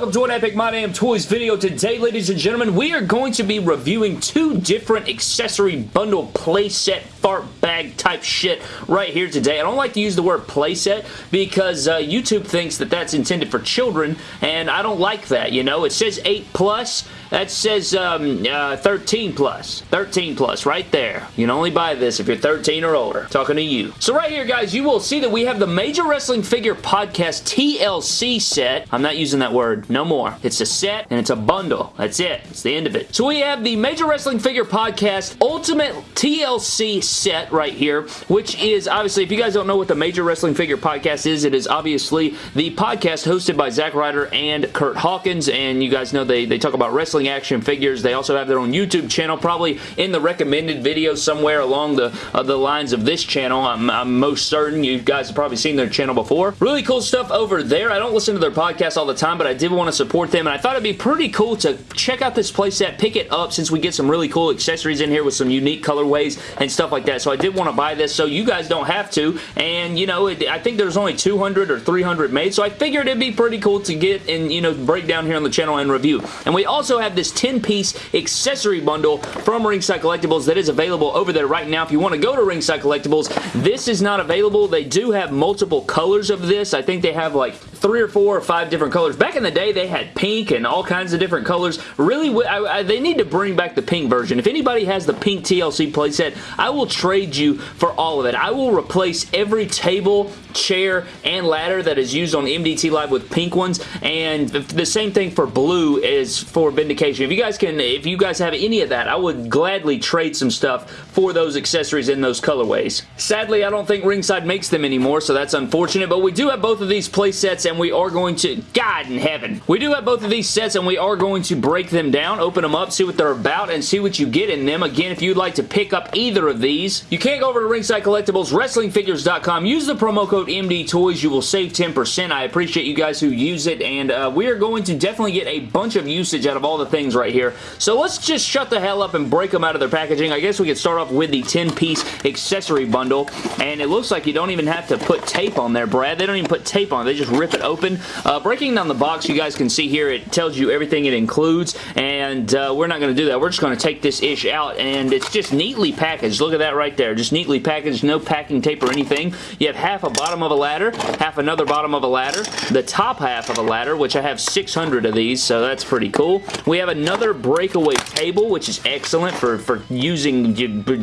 welcome to an Epic My Damn Toys video. Today, ladies and gentlemen, we are going to be reviewing two different accessory bundle playset fart bag type shit right here today. I don't like to use the word playset because uh, YouTube thinks that that's intended for children, and I don't like that, you know? It says 8 plus. That says um, uh, 13 plus. 13 plus right there. You can only buy this if you're 13 or older. Talking to you. So right here, guys, you will see that we have the Major Wrestling Figure Podcast TLC set. I'm not using that word. No more. It's a set and it's a bundle. That's it. It's the end of it. So we have the Major Wrestling Figure Podcast Ultimate TLC set right here, which is obviously, if you guys don't know what the Major Wrestling Figure Podcast is, it is obviously the podcast hosted by Zack Ryder and Kurt Hawkins, and you guys know they, they talk about wrestling action figures. They also have their own YouTube channel, probably in the recommended video somewhere along the, uh, the lines of this channel. I'm, I'm most certain you guys have probably seen their channel before. Really cool stuff over there. I don't listen to their podcast all the time, but I did want to support them, and I thought it'd be pretty cool to check out this playset, pick it up since we get some really cool accessories in here with some unique colorways and stuff like that. So I did want to buy this so you guys don't have to, and you know, it, I think there's only 200 or 300 made, so I figured it'd be pretty cool to get and, you know, break down here on the channel and review. And we also have this 10-piece accessory bundle from Ringside Collectibles that is available over there right now. If you want to go to Ringside Collectibles, this is not available. They do have multiple colors of this. I think they have like three or four or five different colors. Back in the day, they had pink and all kinds of different colors. Really, I, I, they need to bring back the pink version. If anybody has the pink TLC playset, I will trade you for all of it. I will replace every table, chair, and ladder that is used on MDT Live with pink ones, and the same thing for blue is for Vindication. If you guys can, if you guys have any of that, I would gladly trade some stuff for those accessories in those colorways. Sadly, I don't think Ringside makes them anymore, so that's unfortunate, but we do have both of these playsets, and we are going to, God in heaven, we do have both of these sets, and we are going to break them down, open them up, see what they're about, and see what you get in them. Again, if you'd like to pick up either of these, you can't go over to Ringside Collectibles, WrestlingFigures.com, use the promo code MDTOYS, you will save 10%. I appreciate you guys who use it, and uh, we are going to definitely get a bunch of usage out of all the things right here. So let's just shut the hell up and break them out of their packaging. I guess we could start off with the 10-piece accessory bundle, and it looks like you don't even have to put tape on there, Brad. They don't even put tape on. They just rip it open. Uh, breaking down the box, you guys can see here, it tells you everything it includes, and uh, we're not going to do that. We're just going to take this ish out, and it's just neatly packaged. Look at that right there. Just neatly packaged, no packing tape or anything. You have half a bottom of a ladder, half another bottom of a ladder, the top half of a ladder, which I have 600 of these, so that's pretty cool. We have another breakaway table, which is excellent for, for using,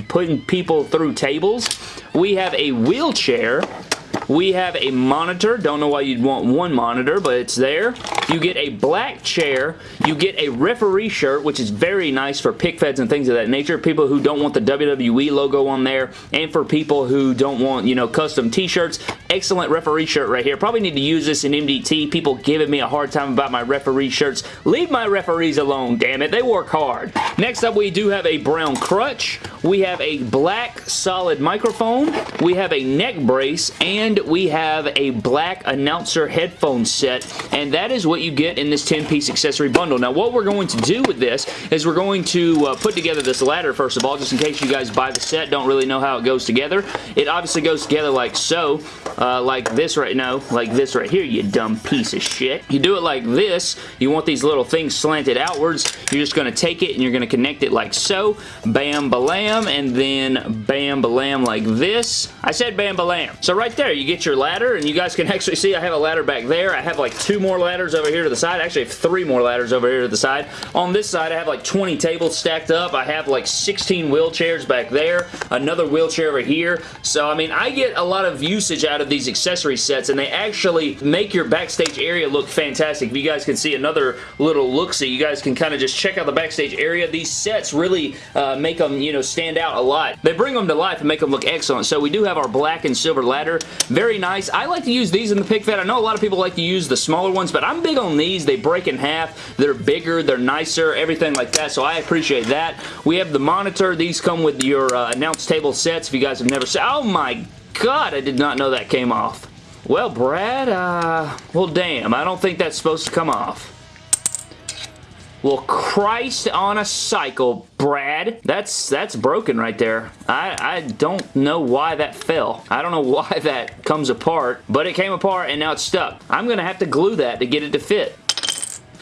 putting people through tables. We have a wheelchair we have a monitor. Don't know why you'd want one monitor, but it's there. You get a black chair. You get a referee shirt, which is very nice for pic feds and things of that nature. People who don't want the WWE logo on there, and for people who don't want, you know, custom t-shirts. Excellent referee shirt right here. Probably need to use this in MDT. People giving me a hard time about my referee shirts. Leave my referees alone, damn it. They work hard. Next up, we do have a brown crutch. We have a black solid microphone. We have a neck brace, and we have a black announcer headphone set, and that is what you get in this 10-piece accessory bundle. Now, what we're going to do with this is we're going to uh, put together this ladder, first of all, just in case you guys buy the set, don't really know how it goes together. It obviously goes together like so, uh, like this right now, like this right here, you dumb piece of shit. You do it like this. You want these little things slanted outwards. You're just going to take it and you're going to connect it like so. Bam, balam, and then bam, balam like this. I said bam, balam. So right there, you get your ladder, and you guys can actually see I have a ladder back there. I have like two more ladders over here to the side. Actually, I have three more ladders over here to the side. On this side, I have like 20 tables stacked up. I have like 16 wheelchairs back there. Another wheelchair over here. So, I mean, I get a lot of usage out of these accessory sets, and they actually make your backstage area look fantastic. If you guys can see another little look-see, you guys can kind of just check out the backstage area. These sets really uh, make them, you know, stand out a lot. They bring them to life and make them look excellent. So we do have our black and silver ladder. Very nice. I like to use these in the pic fed. I know a lot of people like to use the smaller ones, but I'm big on these. They break in half. They're bigger. They're nicer. Everything like that, so I appreciate that. We have the monitor. These come with your uh, announce table sets if you guys have never seen. Oh my god, I did not know that came off. Well, Brad, uh, well, damn. I don't think that's supposed to come off. Well, Christ on a cycle, Brad. That's that's broken right there. I, I don't know why that fell. I don't know why that comes apart, but it came apart and now it's stuck. I'm going to have to glue that to get it to fit.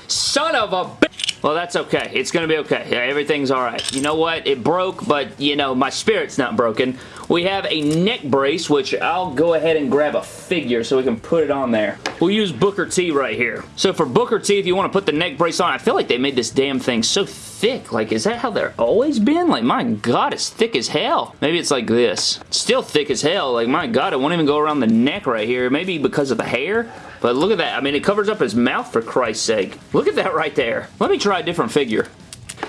Son of a bitch. Well, that's okay. It's going to be okay. Yeah, everything's all right. You know what? It broke, but, you know, my spirit's not broken. We have a neck brace, which I'll go ahead and grab a figure so we can put it on there. We'll use Booker T right here. So for Booker T, if you want to put the neck brace on, I feel like they made this damn thing so thick. Like, is that how they're always been? Like, my God, it's thick as hell. Maybe it's like this. still thick as hell. Like, my God, it won't even go around the neck right here. Maybe because of the hair? But look at that. I mean, it covers up his mouth for Christ's sake. Look at that right there. Let me try a different figure.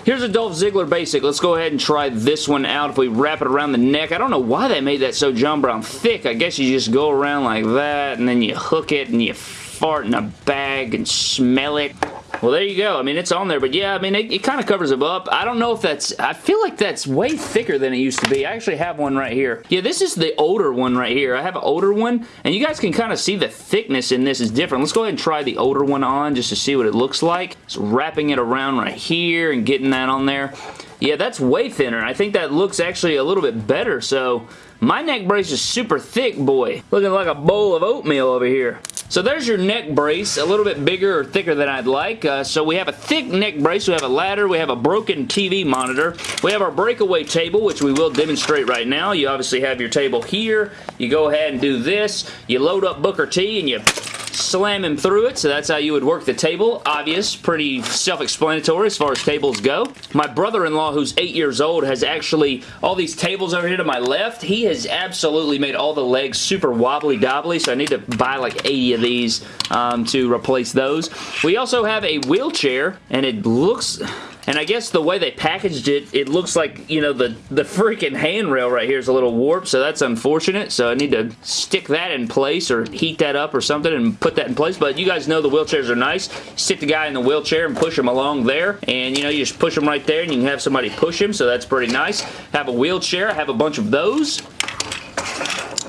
Here's a Dolph Ziggler basic. Let's go ahead and try this one out. If we wrap it around the neck, I don't know why they made that so John Brown thick. I guess you just go around like that, and then you hook it, and you fart in a bag and smell it. Well, there you go. I mean, it's on there, but yeah, I mean, it, it kind of covers them up. I don't know if that's... I feel like that's way thicker than it used to be. I actually have one right here. Yeah, this is the older one right here. I have an older one, and you guys can kind of see the thickness in this is different. Let's go ahead and try the older one on just to see what it looks like. So wrapping it around right here and getting that on there. Yeah, that's way thinner. I think that looks actually a little bit better, so... My neck brace is super thick, boy. Looking like a bowl of oatmeal over here. So there's your neck brace, a little bit bigger or thicker than I'd like. Uh, so we have a thick neck brace, we have a ladder, we have a broken TV monitor, we have our breakaway table, which we will demonstrate right now. You obviously have your table here. You go ahead and do this. You load up Booker T and you slam him through it, so that's how you would work the table. Obvious, pretty self-explanatory as far as tables go. My brother-in-law, who's eight years old, has actually, all these tables over here to my left, he has absolutely made all the legs super wobbly-dobbly, so I need to buy like 80 of these um, to replace those. We also have a wheelchair, and it looks... And I guess the way they packaged it, it looks like, you know, the, the freaking handrail right here is a little warped, so that's unfortunate. So I need to stick that in place or heat that up or something and put that in place. But you guys know the wheelchairs are nice. Sit the guy in the wheelchair and push him along there. And, you know, you just push him right there and you can have somebody push him, so that's pretty nice. Have a wheelchair. I have a bunch of those.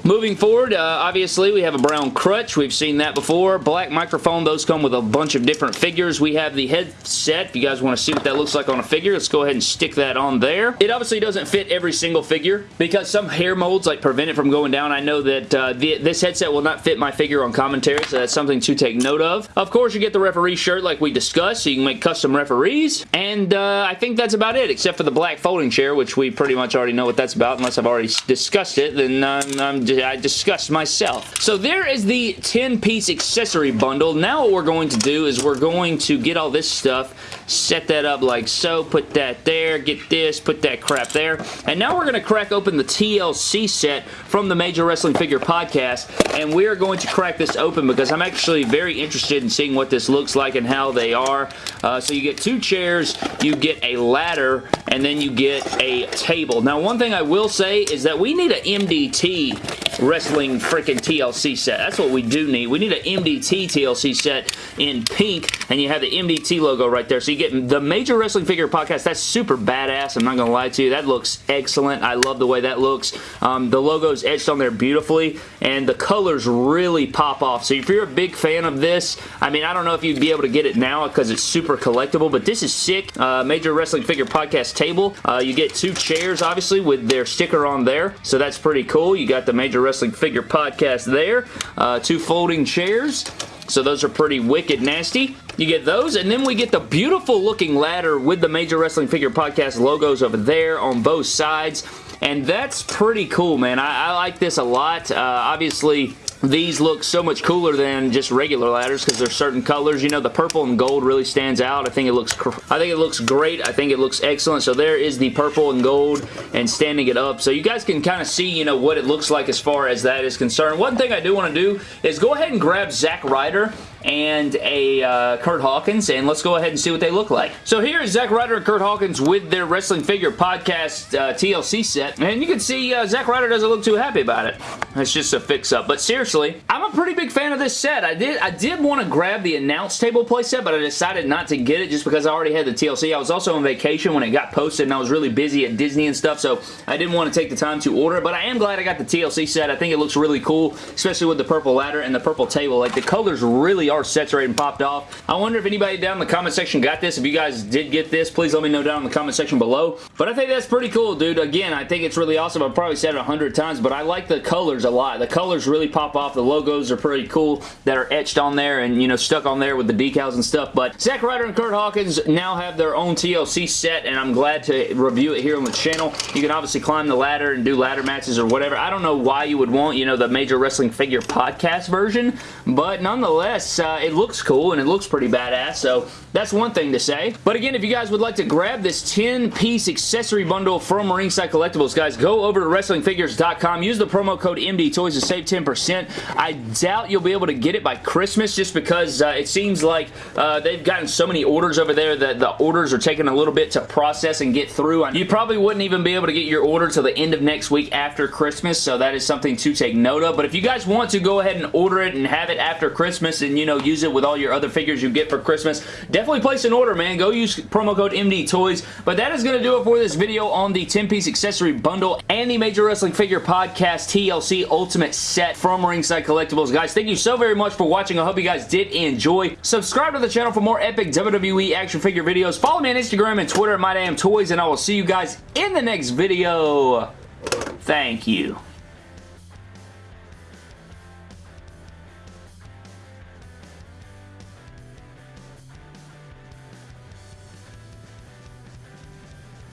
Moving forward, uh, obviously, we have a brown crutch. We've seen that before. Black microphone. Those come with a bunch of different figures. We have the headset. If you guys want to see what that looks like on a figure, let's go ahead and stick that on there. It obviously doesn't fit every single figure because some hair molds like prevent it from going down. I know that uh, the, this headset will not fit my figure on commentary, so that's something to take note of. Of course, you get the referee shirt like we discussed, so you can make custom referees. And uh, I think that's about it, except for the black folding chair, which we pretty much already know what that's about. Unless I've already discussed it, then um, I'm just I discussed myself. So there is the 10-piece accessory bundle. Now what we're going to do is we're going to get all this stuff, set that up like so, put that there, get this, put that crap there. And now we're going to crack open the TLC set from the Major Wrestling Figure Podcast, and we are going to crack this open because I'm actually very interested in seeing what this looks like and how they are. Uh, so you get two chairs, you get a ladder, and then you get a table. Now, one thing I will say is that we need an MDT Wrestling freaking TLC set. That's what we do need. We need an MDT TLC set in pink, and you have the MDT logo right there. So you get the Major Wrestling Figure Podcast. That's super badass. I'm not going to lie to you. That looks excellent. I love the way that looks. Um, the logo's etched on there beautifully, and the colors really pop off. So if you're a big fan of this, I mean, I don't know if you'd be able to get it now because it's super collectible, but this is sick. Uh, Major Wrestling Figure Podcast table. Uh, you get two chairs, obviously, with their sticker on there, so that's pretty cool. You got the Major Wrestling Figure Podcast there. Uh, two folding chairs. So those are pretty wicked nasty. You get those, and then we get the beautiful looking ladder with the Major Wrestling Figure Podcast logos over there on both sides. And that's pretty cool, man. I, I like this a lot. Uh, obviously, these look so much cooler than just regular ladders because there's certain colors. You know, the purple and gold really stands out. I think it looks I think it looks great. I think it looks excellent. So there is the purple and gold and standing it up. So you guys can kind of see, you know, what it looks like as far as that is concerned. One thing I do want to do is go ahead and grab Zack Ryder and a uh, Kurt Hawkins, and let's go ahead and see what they look like. So here is Zack Ryder and Kurt Hawkins with their Wrestling Figure Podcast uh, TLC set, and you can see uh, Zack Ryder doesn't look too happy about it. It's just a fix-up, but seriously, I'm a pretty big fan of this set. I did I did want to grab the announce table playset, but I decided not to get it just because I already had the TLC. I was also on vacation when it got posted, and I was really busy at Disney and stuff, so I didn't want to take the time to order it, but I am glad I got the TLC set. I think it looks really cool, especially with the purple ladder and the purple table. Like, the colors really really are saturated and popped off. I wonder if anybody down in the comment section got this. If you guys did get this, please let me know down in the comment section below. But I think that's pretty cool, dude. Again, I think it's really awesome. I've probably said it a hundred times, but I like the colors a lot. The colors really pop off. The logos are pretty cool that are etched on there and, you know, stuck on there with the decals and stuff. But Zack Ryder and Kurt Hawkins now have their own TLC set, and I'm glad to review it here on the channel. You can obviously climb the ladder and do ladder matches or whatever. I don't know why you would want, you know, the Major Wrestling Figure podcast version, but nonetheless, uh, it looks cool and it looks pretty badass, so that's one thing to say. But again, if you guys would like to grab this 10-piece accessory bundle from Ringside Collectibles, guys, go over to WrestlingFigures.com. Use the promo code MDTOYS to save 10%. I doubt you'll be able to get it by Christmas just because uh, it seems like uh, they've gotten so many orders over there that the orders are taking a little bit to process and get through. You probably wouldn't even be able to get your order till the end of next week after Christmas, so that is something to take note of. But if you guys want to go ahead and order it and have it after Christmas and, you know, use it with all your other figures you get for Christmas, definitely place an order, man. Go use promo code MDTOYS. But that is going to do it for this video on the 10-piece accessory bundle and the Major Wrestling Figure Podcast TLC Ultimate Set from Ringside Collectibles. Guys, thank you so very much for watching. I hope you guys did enjoy. Subscribe to the channel for more epic WWE action figure videos. Follow me on Instagram and Twitter at MyDamnToys, and I will see you guys in the next video. Thank you.